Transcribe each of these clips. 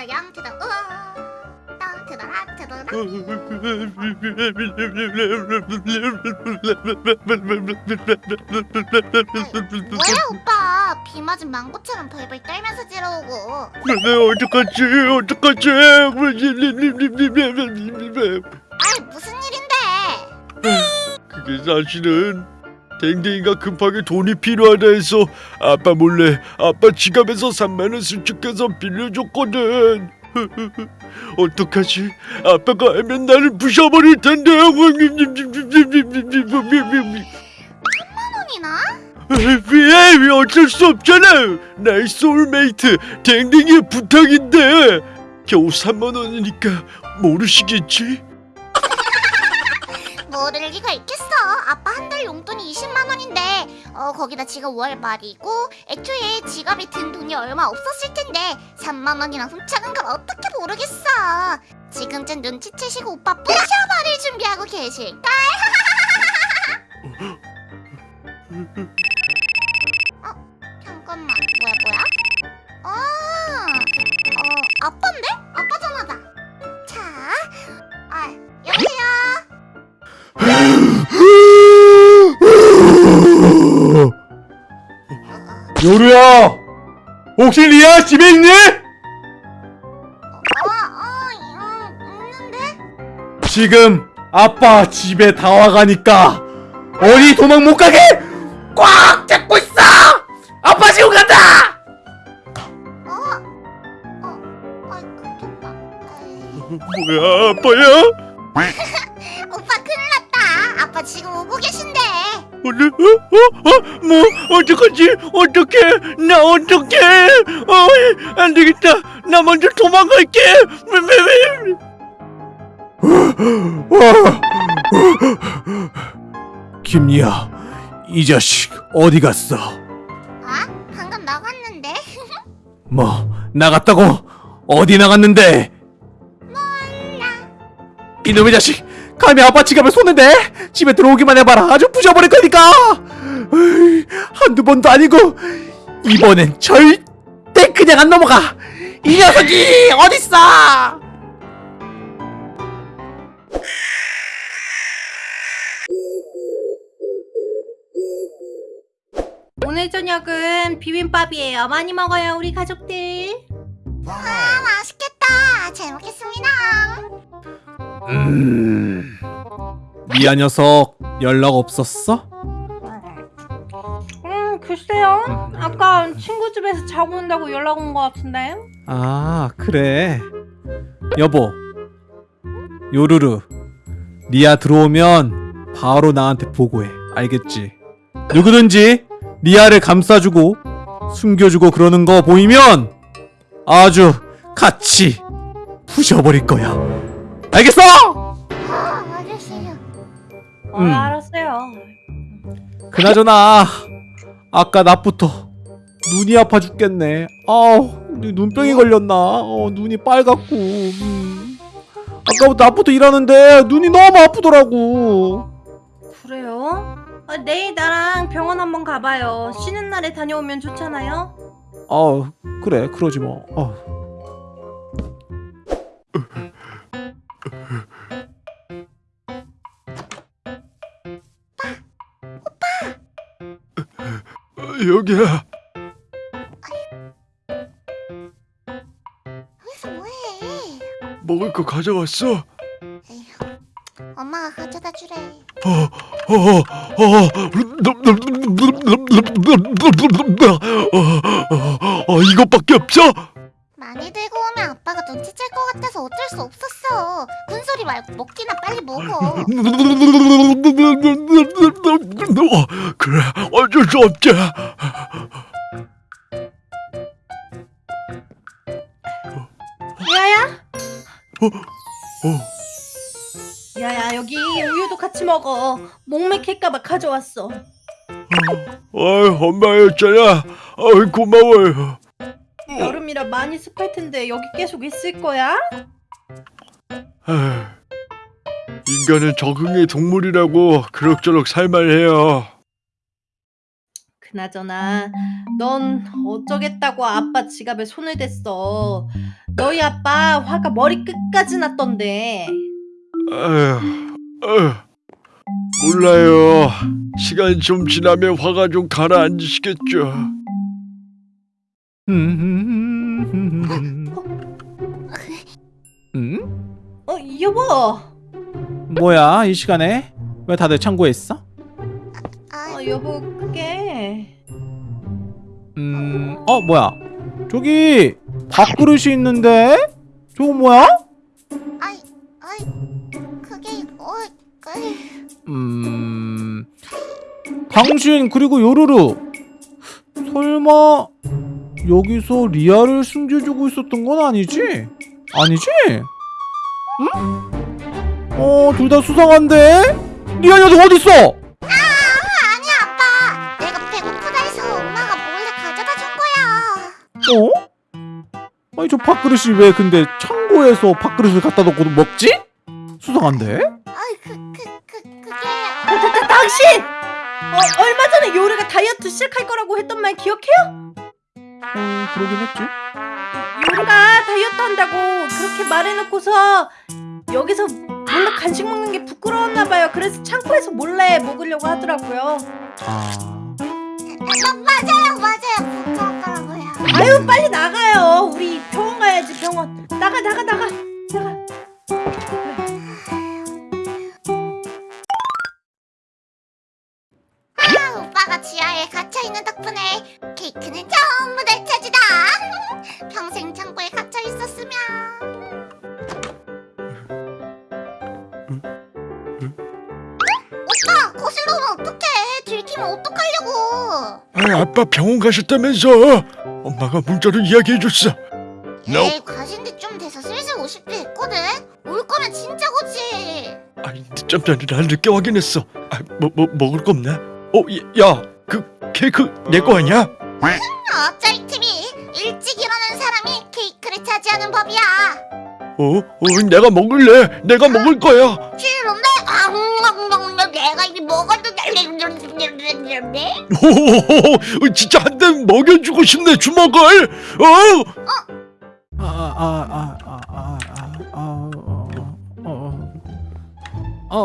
to the left. 뭐야 오빠 비 맞은 망고처럼 벌벌 떨면서 지러오고? 네, 어떡하지? 어떡하지? 아이 무슨 일인데? 그게 사실은 댕댕이가 급하게 돈이 필요하다 해서 아빠 몰래 아빠 지갑에서 3만원 슈킹해서 빌려줬거든. 어떡하지? 아빠가 알면 나를 부셔버릴 텐데. 원이나? 왜? 어쩔 수 없잖아. 나의 소울메이트 댕댕이의 부탁인데. 겨우 3만원이니까 모르시겠지? 모를 리가 있겠어 아빠 한 달 용돈이 20만 원인데 어 거기다 지금 월 말이고 애초에 지갑에 든 돈이 얼마 없었을 텐데 3만 원이나 훔쳐간 걸 어떻게 모르겠어 지금쯤 눈치채시고 오빠 부셔버릴 준비하고 계실까? 요루야! 혹시 리아 집에 있니? 어, 어, 음, 있는데? 지금 아빠 집에 다 와가니까 어디 도망 못 가게 꽉 잡고 있어! 아빠 지금 간다! 어? 어, 아이. 아이, 뭐야 아빠야? 오빠 큰일 났다. 아빠 지금 오고 계신데. 오늘 어? 어? 어? 뭐 어떡하지? 어떡해? 나 어떡해? 어, 안 되겠다. 나 먼저 도망갈게. 김리아 이 자식 어디 갔어? 아? 방금 나갔는데? 뭐 나갔다고? 어디 나갔는데? 이놈의 자식 감히 아빠 손을 대? 집에 들어오기만 해봐라 아주 부셔버릴 거니까 으이, 한두 번도 아니고 이번엔 절대 그냥 안 넘어가 이 녀석이 어딨어 오늘 저녁은 비빔밥이에요. 많이 먹어요, 우리 가족들. 아, 맛있겠다. 잘 먹겠습니다. 음... 미아 녀석 연락 없었어? 음, 글쎄요. 아까 친구 집에서 자고 온다고 연락 온 것 같은데. 아 그래 여보 요루루 리아 들어오면 바로 나한테 보고해 알겠지? 누구든지 리아를 감싸주고 숨겨주고 그러는 거 보이면 아주 같이 부셔버릴 거야 알겠어? 아. 어, 음. 알았어요. 그나저나 아까 낮부터 눈이 아파 죽겠네 아우 눈병이 걸렸나 어, 눈이 빨갛고 음. 아까부터 낮부터 일하는데 눈이 너무 아프더라고 그래요? 아, 내일 나랑 병원 한번 가봐요. 쉬는 날에 다녀오면 좋잖아요. 아 그래 그러지 뭐 어. 여기야. 여기서 뭐해? 먹을 거 가져왔어. 엄마가 가져다 주래. 어, 어, 어, 어, 어, 이것밖에 없어? 많이 들고 오면 아빠가 눈치챌 것 같아서 어쩔 수 없었어. 말고 먹기나 빨리 먹어. 어, 그래, 어쩔 수 없지. 야야? 어, 야야, 여기 우유도 같이 먹어. 목 맥힐까봐 가져왔어. 어, 엄마였잖아. 어, 고마워요. 여름이라 많이 습할 텐데 여기 계속 있을 거야? 아, 인간은 적응의 동물이라고 그럭저럭 살만해요. 그나저나 넌 어쩌겠다고 아빠 지갑에 손을 댔어. 너희 아빠 화가 머리 끝까지 났던데. 아휴, 아휴, 몰라요. 시간 좀 지나면 화가 좀 가라앉으시겠죠. 음? 어 여보. 뭐야 이 시간에 왜 다들 창고에 있어? 아, 어 여보 그게. 음, 어 뭐야? 저기 밥그릇이 있는데? 저거 뭐야? 아이, 아이, 그게 어, 그, 음, 당신 그리고 요루루 설마 여기서 리아를 숨겨주고 있었던 건 아니지? 아니지? 응? 어, 둘 다 수상한데? 리아 녀석 어디 있어? 아니 아빠, 내가 배고프다 해서 엄마가 몰래 가져다 준 거야. 어? 아니 저 밥그릇이 왜 근데 창고에서 밥그릇을 갖다 놓고 먹지? 수상한데? 아이, 그, 그, 그, 그게 다, 다, 다, 당신! 어, 얼마 전에 요리가 다이어트 시작할 거라고 했던 말 기억해요? 어, 그러긴 했지. 요리가 다이어트 한다고 그렇게 말해놓고서 여기서 몰래 간식 먹는 게 부끄러웠나 봐요. 그래서 창고에서 몰래 먹으려고 하더라고요. 아, 마, 맞아요, 맞아요. 부끄럽더라고요. 아유 빨리 나가요. 우리 병원 가야지 병원. 나가 나가 나가 나가. 아, 아빠 병원 가셨다면서? 엄마가 문자로 이야기해줬어. 에이, 가신 지 좀 돼서 슬슬 오실 때 했거든. 올 거면 진짜 오지. 아니 늦잠 자느라 늦게 확인했어. 아, 뭐, 뭐 먹을 거 없나? 어, 야, 그 케이크 내 거 아니야? 어쩔 팀이 일찍 일어나는 사람이 케이크를 차지하는 법이야. 어, 어, 내가 먹을래. 내가 먹을 거야. 싫은데? 아, 내가 이미 먹었는 데. 호호호호, 진짜 한 대 먹여주고 싶네 주먹을. 어? 아, 아, 아, 아, 아, 아, 아, 어, 어, 어, 어,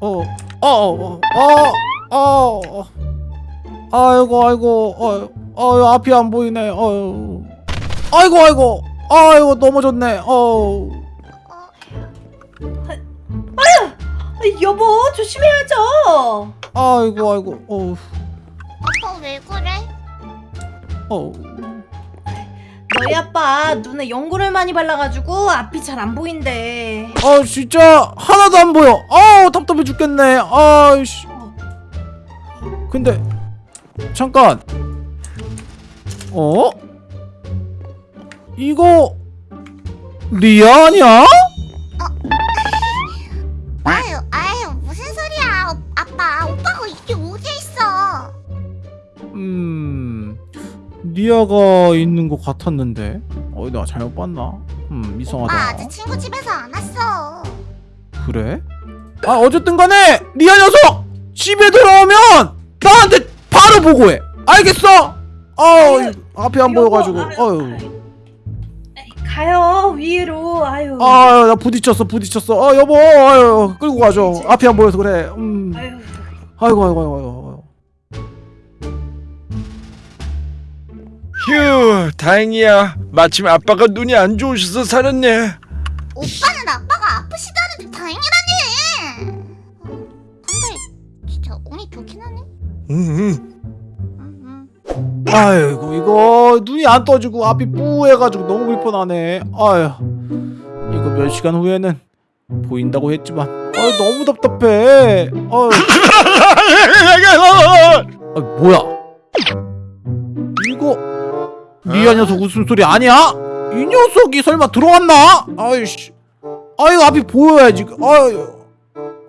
어, 어, 어, 어, 어, 어, 아이고, 아이고, 어, 어, 앞이 안 보이네, 어, 아이고, 아이고, 아이고, 넘어졌네, 어, 아, 여보 조심해야죠. 아이고, 아이고, 어, 아빠 왜 그래? 어, 너희 아빠 눈에 연고를 많이 발라가지고 앞이 잘 안 보인대. 아, 진짜 하나도 안 보여, 아, 답답해 죽겠네, 아이씨. 근데 잠깐 어? 이거 리아 아니야? 리아가 있는 것 같았는데 어 내가 잘못 봤나? 음 오빠 이상하다 아직 친구 집에서 안 왔어. 그래? 아 어쨌든 간에 리아 녀석 집에 들어오면 나한테 바로 보고해 알겠어? 어 앞이 안 보여가지고 아유, 어휴 가요 위로. 아유. 아유 나 부딪혔어 부딪혔어 아 여보 아유 끌고 가죠 앞이 안 보여서 그래 음 아유. 아이고 아이고 아이고 휴, 다행이야. 마침 아빠가 눈이 안 좋으셔서 살았네. 오빠는 아빠가 아프시다는데 다행이라니. 어, 근데 진짜 운이 좋긴 하네. 응, 음, 음. 아이고 이거 눈이 안 떠지고 앞이 뿌해가지고 너무 불편하네 아휴 이거 몇 시간 후에는 보인다고 했지만 아 너무 답답해 아, 뭐야 리아 녀석 웃음소리 아니야? 이 녀석이 설마 들어왔나? 아이씨 아이고 앞이 보여야지 아유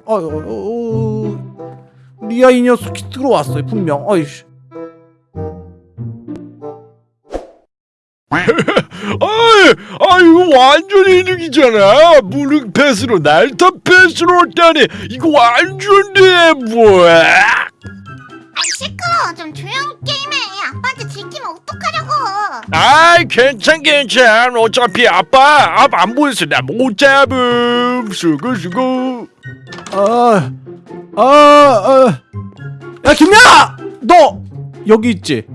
아유 어, 리아 이 녀석이 들어왔어요 분명 아이씨 아이, 아이고 완전 이득이잖아. 무능 패스로 날타 패스로 했다니 이거 완전 대박. 아이 시끄러 좀 조용 게임해 아빠한테 들키면 어떡하려고 아이 괜찮 괜찮. 어차피 아빠 앞 안 보여서 나 못 잡음. 수고 수고. 아, 아, 아. 야, 김야! 너 여기 있지?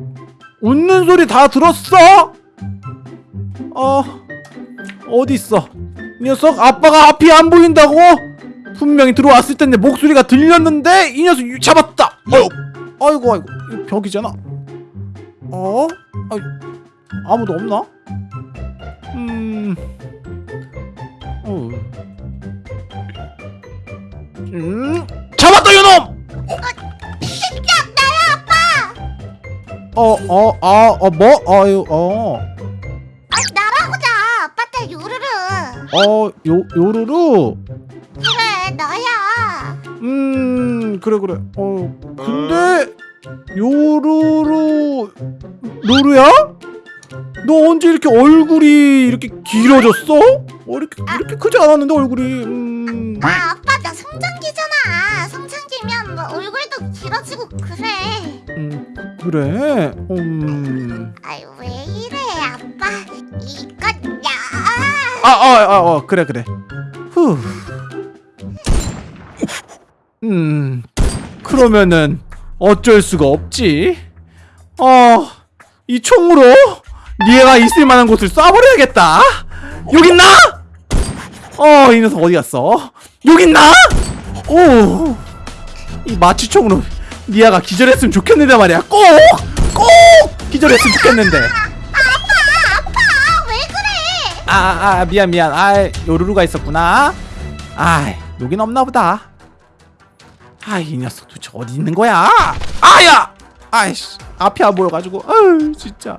웃는 소리 다 들었어? 어, 어디 있어? 이 녀석 아빠가 앞이 안 보인다고? 분명히 들어왔을 때내 목소리가 들렸는데 이 녀석 유- 잡았다. 어, 아이고 아이고 이거 벽이잖아. 어? 아, 아무도 없나? 음, 어. 음, 잡았다 이놈! 나야 아빠 어, 어, 아, 어, 뭐? 아유, 어, 아 나라고 자 아빠 딸 요루루 어, 요, 요루루? 그래 너야 음, 그래, 그래. 어, 근데, 요루루, 루루야? 너 언제 이렇게 얼굴이 이렇게 길어졌어? 어, 이렇게, 이렇게 크지 않았는데, 얼굴이. 음, 아 아빠 나 성장기잖아 성장기면 뭐 얼굴도 길어지고 그래 음, 그래? 음. 아유 왜 이래 아빠 이것 야 아, 아, 아, 어, 그래, 그래. 후. 음, 그러면은 어쩔 수가 없지. 어, 이 총으로 니가 있을 만한 곳을 쏴버려야겠다. 여기 있나? 어, 이 녀석 어디 갔어? 여기 있나? 오, 이 마취총으로 니아가 기절했으면 좋겠는데 말이야. 꼭, 꼭 기절했으면 좋겠는데. 아빠 왜 그래 아, 아, 아, 미안, 미안. 아, 요루루가 있었구나. 아, 여긴 없나 보다. 아, 이 녀석 도대체 어디 있는 거야? 아야! 아이씨, 앞이 안 보여가지고, 아유, 진짜.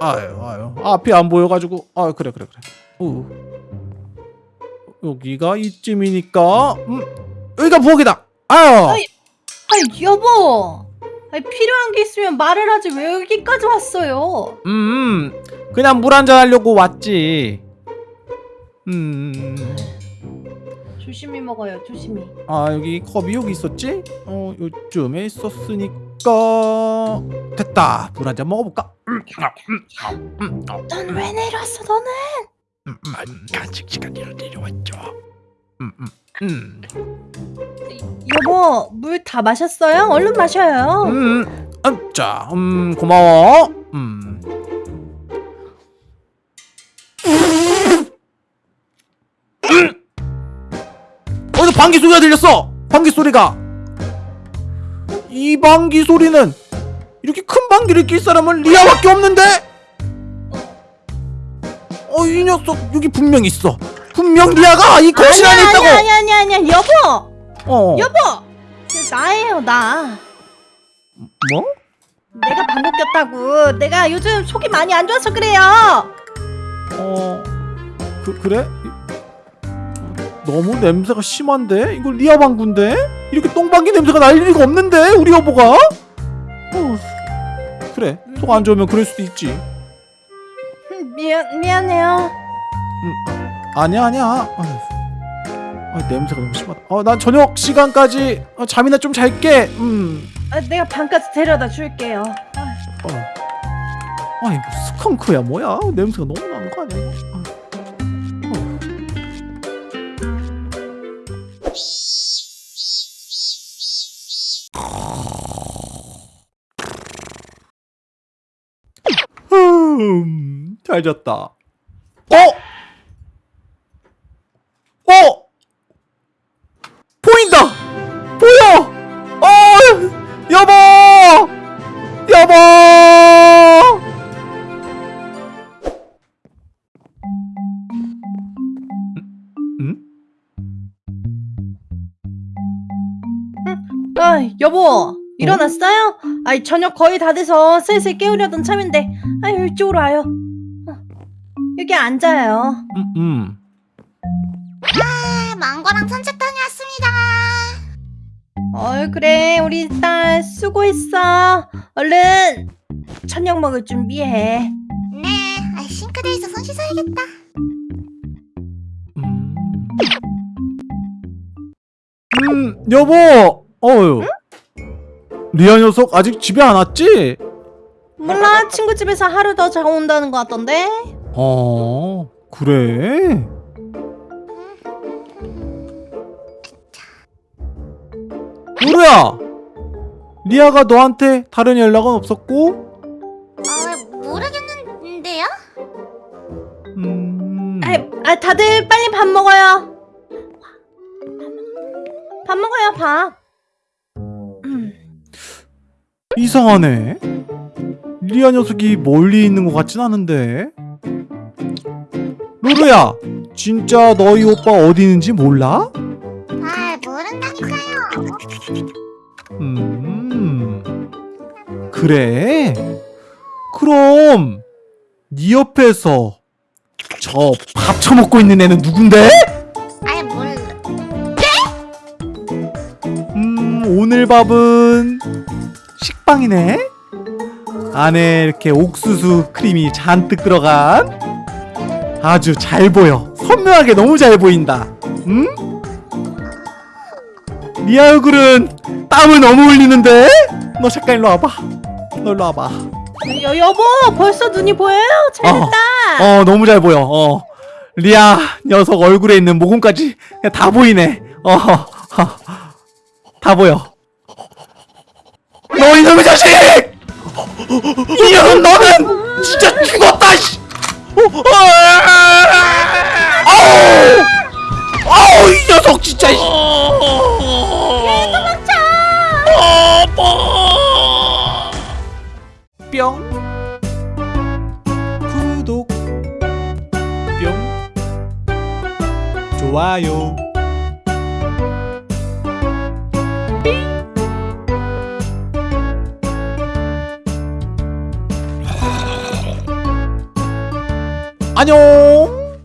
아유, 아유, 앞이 안 보여가지고, 아, 그래, 그래, 그래. 우. 여기가 이쯤이니까, 음, 여기가 부엌이다. 아유, 아이. 아이 여보 아이 필요한 게 있으면 말을 하지 왜 여기까지 왔어요 음, 그냥 물 한잔 하려고 왔지. 음. 조심히 먹어요 조심히 아 여기 컵이 여기 있었지? 어 요쯤에 있었으니까 됐다 물 한 잔 먹어볼까? 넌 왜 내려왔어 너는 간식 시간이라 내려왔죠. 음, 음, 음. 여보 물 다 마셨어요? 얼른 마셔요 음, 음, 자, 음, 고마워. 음. 방귀 소리가 들렸어? 방귀 소리가. 이 방귀 소리는 이렇게 큰 방귀를 낄 사람은 리아밖에 없는데? 어, 이 녀석 여기 분명 있어. 분명 리아가 이 거실 안에 아니야 있다고. 아니야 아니야 아니야 여보 어. 여보 나예요 나 뭐? 내가 방귀 꼈다고 내가 요즘 속이 많이 안 좋아서 그래요 어, 그 그래? 너무 냄새가 심한데? 이거 리아 방구인데? 이렇게 똥방귀 냄새가 날 리가 없는데? 우리 여보가? 어, 그래, 속 안 좋으면 그럴 수도 있지. 음, 미안 미안해요 아니야, 아니야. 아휴. 아, 냄새가 너무 심하다. 어, 난 저녁 시간까지 어, 잠이나 좀 잘게. 음. 아, 내가 방까지 데려다 줄게요 아, 어. 아니, 뭐 스컹크야 뭐야? 냄새가 너무 나는 거 아니야? 음, 잘 잤다. 아 여보 일어났어요? 아이 저녁 거의 다 돼서 슬슬 깨우려던 참인데. 아유 이쪽으로 와요. 어, 여기 앉아요. 음, 음. 아, 망고랑 산책 다녀왔습니다. 어 그래. 우리 딸 수고했어. 얼른 저녁 먹을 준비해. 네 아, 씻어야겠다. 음, 음 여보 어휴 리아 녀석 아직 집에 안 왔지? 몰라 친구 집에서 하루 더 자고 온다는 거 같던데 어 그래? 루루야 리아가 너한테 다른 연락은 없었고? 어, 모르겠는데요? 음... 아, 아 다들 빨리 밥 먹어요 밥 먹어요 밥 음. 이상하네 리아 녀석이 멀리 있는 것 같진 않은데 루루야 진짜 너희 오빠 어디 있는지 몰라? 아, 모른다니까요. 음 그래 그럼 네 옆에서 저 밥 처먹고 있는 애는 누군데? 아, 몰라. 음 오늘 밥은 식빵이네? 안에 이렇게 옥수수 크림이 잔뜩 들어간 아주 잘 보여. 선명하게 너무 잘 보인다. 응? 네 얼굴은 땀을 너무 흘리는데? 너 잠깐 일로 와봐. 너 일로 와봐. 여, 여보 벌써 눈이 보여요? 잘됐다. 어 너무 잘 보여. 어. 리아 녀석 얼굴에 있는 모공까지 다 보이네. 어다 보여 너 이놈의 자식 이년 너는 진짜 죽었다 씨! 아우 아우 이 녀석 진짜 씨. 도망쳐. 뿅 구독 뿅 좋아요 안녕